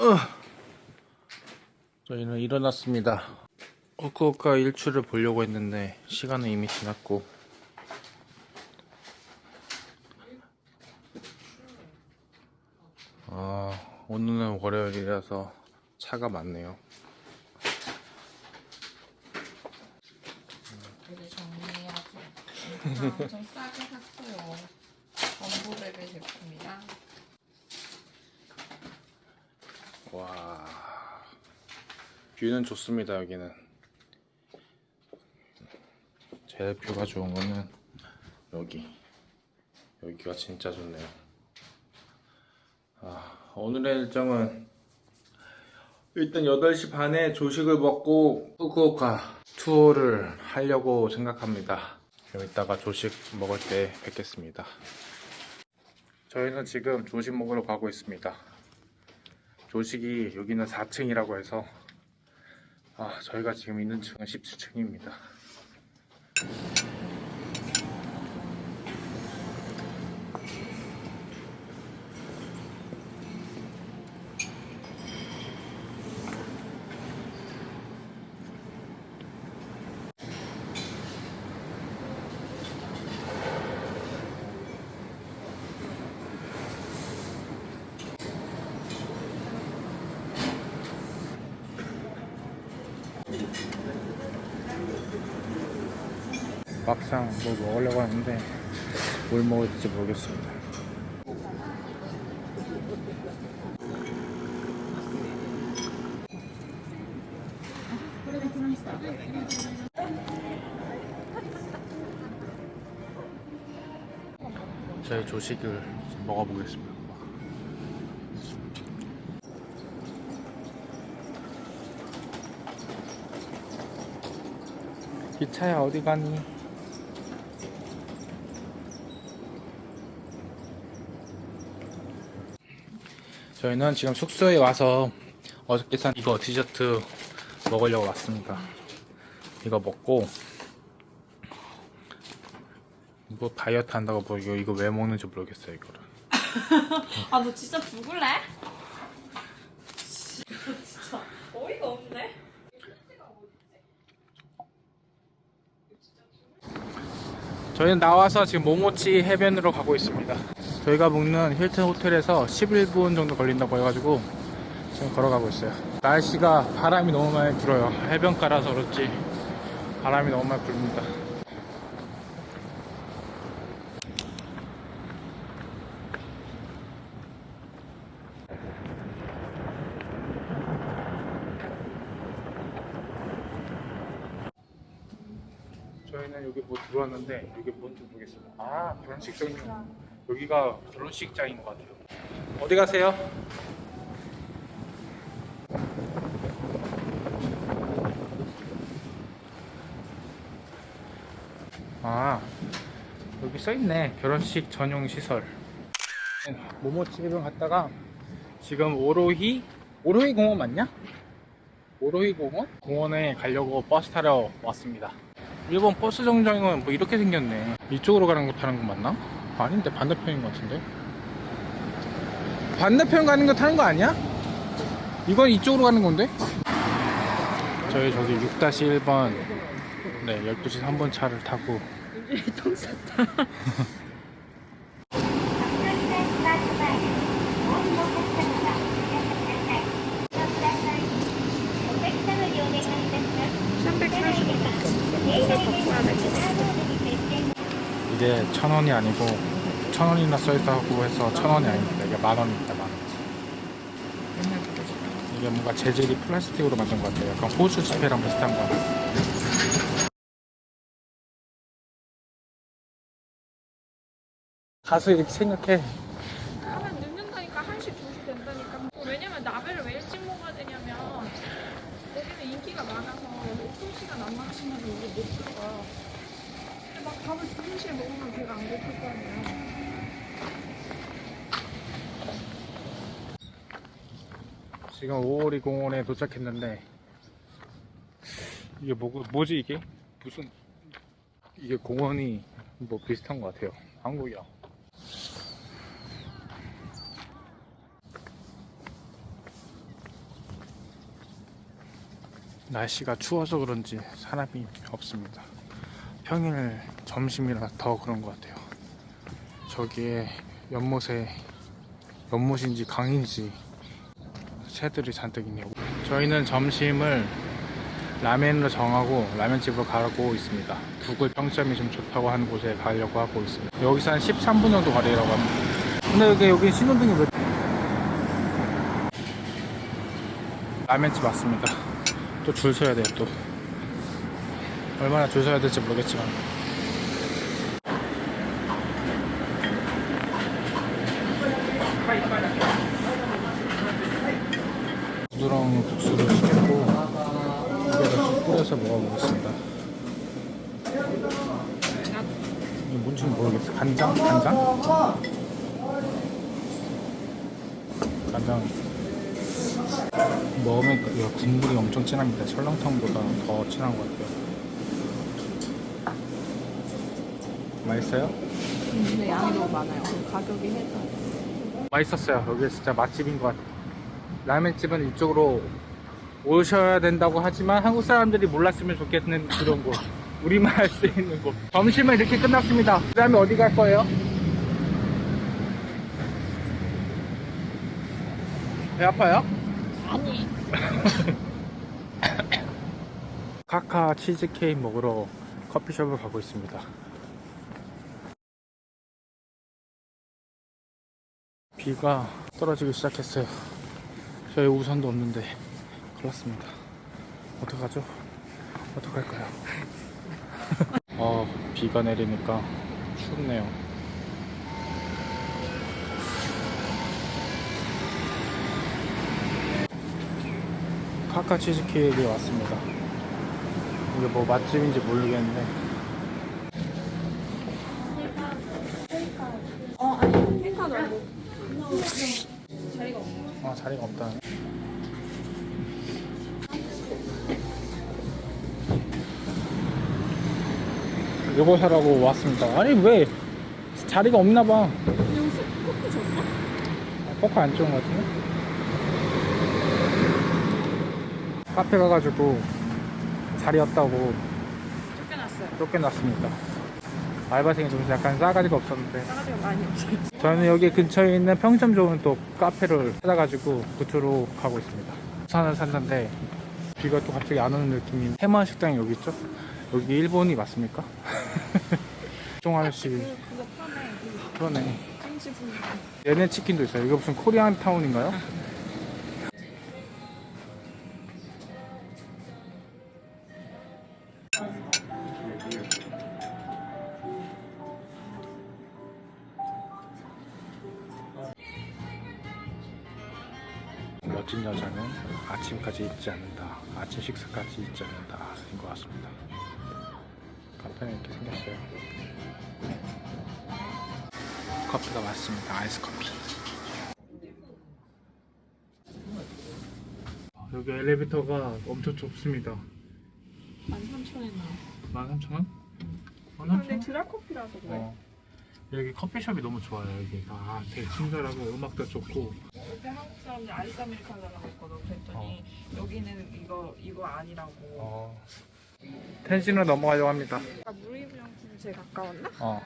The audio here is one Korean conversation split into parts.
어. 저희는 일어났습니다. 후쿠오카 일출을 보려고 했는데 시간은 이미 지났고 아, 오늘은 월요일이라서 차가 많네요. 정리해야지. 아, 엄청 싸게 샀어요. 범부베베 제품이랑 와, 뷰는 좋습니다 여기는. 제일 뷰가 좋은 거는 여기. 여기가 진짜 좋네요. 아, 오늘의 일정은 일단 8시 반에 조식을 먹고 후쿠오카 투어를 하려고 생각합니다. 좀 이따가 조식 먹을 때 뵙겠습니다. 저희는 지금 조식 먹으러 가고 있습니다. 조식이 여기는 4층이라고 해서 아, 저희가 지금 있는 층은 17층입니다. 막상 뭐 먹으려고 하는데 뭘 먹어야 될지 모르겠습니다. 저희 조식을 좀 먹어보겠습니다. 기차야 어디 가니? 저희는 지금 숙소에 와서 어저께 산 이거 디저트 먹으려고 왔습니다. 이거 먹고 이거 다이어트 한다고 뭐 이거 이거 왜 먹는지 모르겠어요 이거를. 아 너 진짜 죽을래? 진짜 어이가 없네. 저희는 나와서 지금 모모치 해변으로 가고 있습니다. 저희가 묵는 힐튼 호텔에서 11분 정도 걸린다고 해가지고 지금 걸어가고 있어요. 날씨가 바람이 너무 많이 불어요. 해변가라서 그렇지 바람이 너무 많이 불립니다. 저희는 여기 뭐 들어왔는데 여기 뭔지 모르겠어요. 아 결혼식장이요. 여기가 결혼식장인 것 같아요. 어디 가세요? 아 여기 써있네 결혼식 전용 시설. 해변 갔다가 지금 오로히 오로히 공원 맞냐? 오로히 공원? 공원에 가려고 버스 타러 왔습니다. 일본 버스 정장은 뭐 이렇게 생겼네. 이쪽으로 가는 거 타는 거 맞나? 아닌데 반대편인 것 같은데. 반대편 가는 거 타는 거 아니야? 이건 이쪽으로 가는 건데? 저희 저기 6-1번 네 12시 3번 차를 타고 똥 쌌다. 이게 천 원이 아니고 천 원이나 써있다고 해서 천 원이 아닙니다. 이게 만 원입니다. 만 원. 이게 뭔가 재질이 플라스틱으로 만든 것 같아요. 약간 호수 지폐랑 비슷한 거. 가서 이렇게 생각해. 하면 늦는다니까 1시, 2시 된다니까 왜냐면 나베를 왜 일찍 먹어야 되냐면 거기는 인기가 많아서 오픈 시간 안 맞추면 우리 못 들어가 막 밥을 2, 3시에 먹으면 배가 안 고플 거 아니야 지금 오오리 공원에 도착했는데 이게 뭐, 뭐지 이게? 무슨 이게 공원이 뭐 비슷한 것 같아요. 한국이야. 날씨가 추워서 그런지 사람이 없습니다. 평일 점심이라 더 그런 것 같아요. 저기에 연못에 연못인지 강인지 새들이 잔뜩 있네요. 저희는 점심을 라멘으로 정하고 라면집으로 가고 있습니다. 구글 평점이 좀 좋다고 하는 곳에 가려고 하고 있습니다. 여기서 한 13분 정도 거리라고 합니다. 근데 여기, 여기 신호등이 왜 라면집 맞습니다. 또 줄 서야 돼요 또 얼마나 줄 서야 될지 모르겠지만 부드러운 국수를 시켰고 쭉 뿌려서 먹어보겠습니다 뭔지 모르겠어 간장? 간장? 간장 먹으면 그 국물이 엄청 진합니다. 설렁탕보다 더 진한 것 같아요. 맛있어요? 근데 양이 너무 많아요. 가격이 해서. 맛있었어요. 여기 진짜 맛집인 것 같아요. 라면집은 이쪽으로 오셔야 된다고 하지만 한국 사람들이 몰랐으면 좋겠는 그런 곳. 우리만 할 수 있는 곳. 점심은 이렇게 끝났습니다. 그 다음에 어디 갈 거예요? 배 아파요? 아니. 카카 치즈케이크 먹으러 커피숍을 가고 있습니다. 비가 떨어지기 시작했어요. 저희 우산도 없는데 큰일 났습니다. 어떡하죠? 어떡할까요? 어, 비가 내리니까 춥네요. 카카 치즈케이크에 왔습니다. 이게 뭐 맛집인지 모르겠는데 어, 아니. 말고. 자리가 없네. 아 자리가 없다 요거 사라고 왔습니다 아니 왜 자리가 없나봐 여기서 커피 줬어? 포카 안 좋은 것 같은데 카페 가가지고 자리 없다고 쫓겨났어요. 쫓겨났습니다 알바생이 좀 약간 싸가지가 없었는데 싸가지가 많이 없어요. 저는 여기 근처에 있는 평점 좋은 또 카페를 찾아가지고 그쪽으로 가고 있습니다. 부산을 샀는데 비가 또 갑자기 안 오는 느낌이 해만 식당이 여기 있죠? 여기 일본이 맞습니까? 종 아저씨 그, 그거 파네. 그 그러네. 분리. 얘네 치킨도 있어요. 이거 무슨 코리안 타운인가요? 아침까지 잊지 않는다. 아침 식사까지 잊지 않는다. 인것 같습니다. 카페는 이렇게 생겼어요. 커피가 왔습니다. 아이스 커피. 여기 엘리베이터가 엄청 좁습니다. 13,000원 나와. 13,000원? 근데 드라커피라서 그래. 어. 여기 커피숍이 너무 좋아요. 여기 아, 되게 친절하고 음악도 좋고 옆에 한국 사람들 아이스 아메리카노라고 했거든. 그랬더니 여기는 이거 이거 아니라고. 어. 텐신으로 넘어가려고 합니다. 아까 무리부영팀 제일 가까웠나? 어.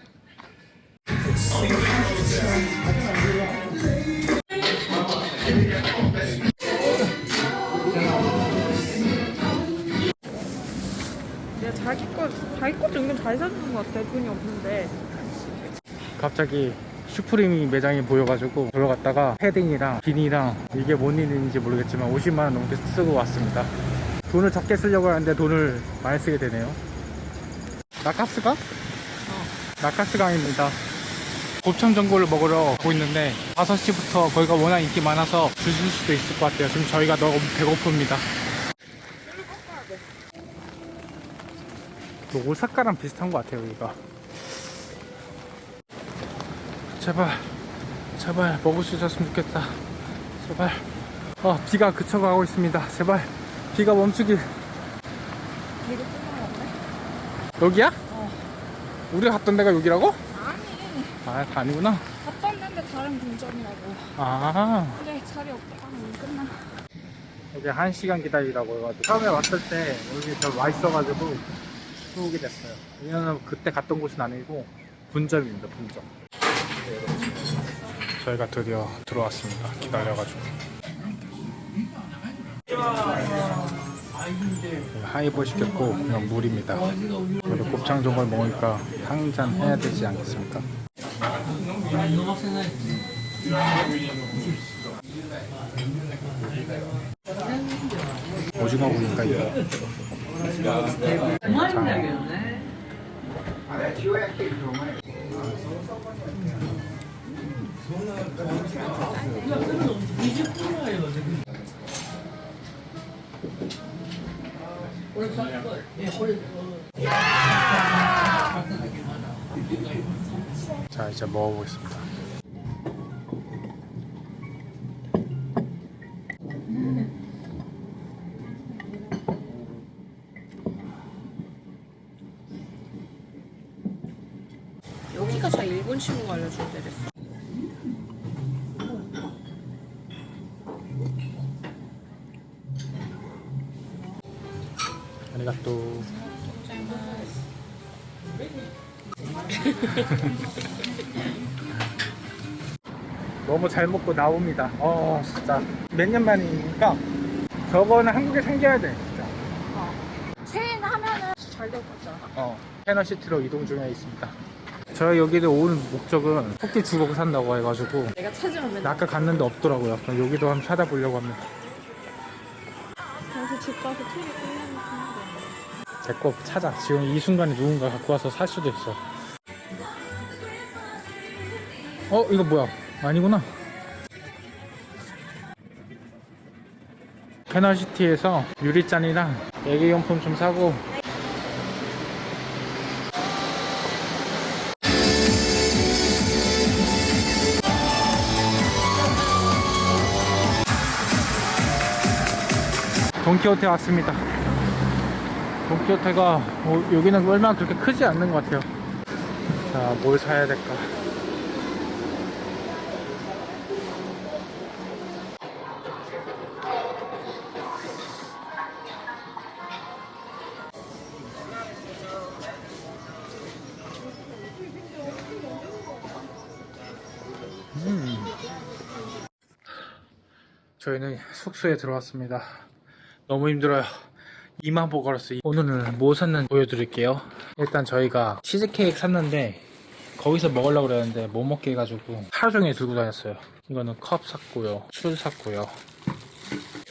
내가 자기 거 자기 것도 은근 잘 사주는 것 같아. 돈이 없는데. 갑자기 슈프림이 매장이 보여가지고 보러 갔다가 패딩이랑 비니랑 이게 뭔 일인지 모르겠지만 50만 원 넘게 쓰고 왔습니다. 돈을 적게 쓰려고 하는데 돈을 많이 쓰게 되네요. 나카스가? 어. 나카스강입니다. 곱창 전골을 먹으러 가고 있는데 5시부터 거기가 워낙 인기 많아서 줄줄 수도 있을 것 같아요. 지금 저희가 너무 배고픕니다. 그 오사카랑 비슷한 것 같아요, 여기가. 제발, 제발 먹을 수 있었으면 좋겠다. 제발. 어, 비가 그쳐가고 있습니다. 제발, 비가 멈추길. 여기야? 어. 우리가 갔던 데가 여기라고? 아니. 아, 다 아니구나. 갔던 데인데 다른 분점이라고. 아, 그래, 자리 없다. 하면 끝나. 이제 한 시간 기다리라고 해가지고 처음에 왔을 때 여기 저와 있어가지고 오게 됐어요. 왜냐면 그때 갔던 곳은 아니고 분점입니다. 분점. 저희가 드디어 들어왔습니다. 기다려가지고. 하이볼 시켰고 그냥 물입니다. 그리고 곱창 전골 먹으니까 한 잔 해야 되지 않겠습니까? 오징어 구이니까 이거. 자 이제 먹어보겠습니다. 여기가 저 일본 친구가 알려준 데랬어. 너무 잘 먹고 나옵니다. 어, 진짜. 몇 년 만이니까 저거는 한국에 생겨야 돼, 진짜. 체인 하면은 잘될것 같지 않아? 어, 캐너시티로 이동 중에 있습니다. 저희 여기를 온 목적은 토끼 주걱 산다고 해가지고 내가 찾으면 아까 갔는데 없더라고요. 그럼 여기도 한번 찾아보려고 합니다. 가서 집 가서 TV 끝내면 제거 찾아. 지금 이 순간에 누군가 갖고 와서 살 수도 있어. 어, 이거 뭐야? 아니구나. 캐너시티에서 유리잔이랑 애기용품 좀 사고 돈키호테 왔습니다. 돈키호테가 어, 여기는 얼마나 그렇게 크지 않는 것 같아요. 자, 뭘 사야 될까? 저희는 숙소에 들어왔습니다. 너무 힘들어요. 이만 보고 걸었어요. 오늘은 뭐 샀는지 보여드릴게요. 일단 저희가 치즈케이크 샀는데 거기서 먹으려고 그랬는데 못 먹게 해가지고 하루 종일 들고 다녔어요. 이거는 컵 샀고요. 술 샀고요.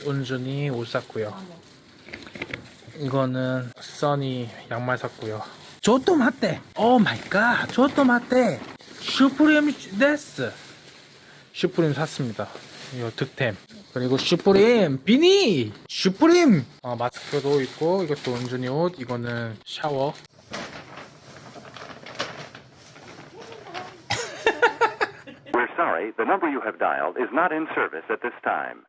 은준이 옷 샀고요. 이거는 써니 양말 샀고요. ちょっと待って. Oh my god. ちょっと待って. 슈프림 데스. 슈프림 샀습니다. 이거 득템. 그리고 슈프림 비니 슈프림 어, 마스크도 있고 이것도 은준이 옷 이거는 샤워 We're sorry, the number you have dialed is not in service at this time.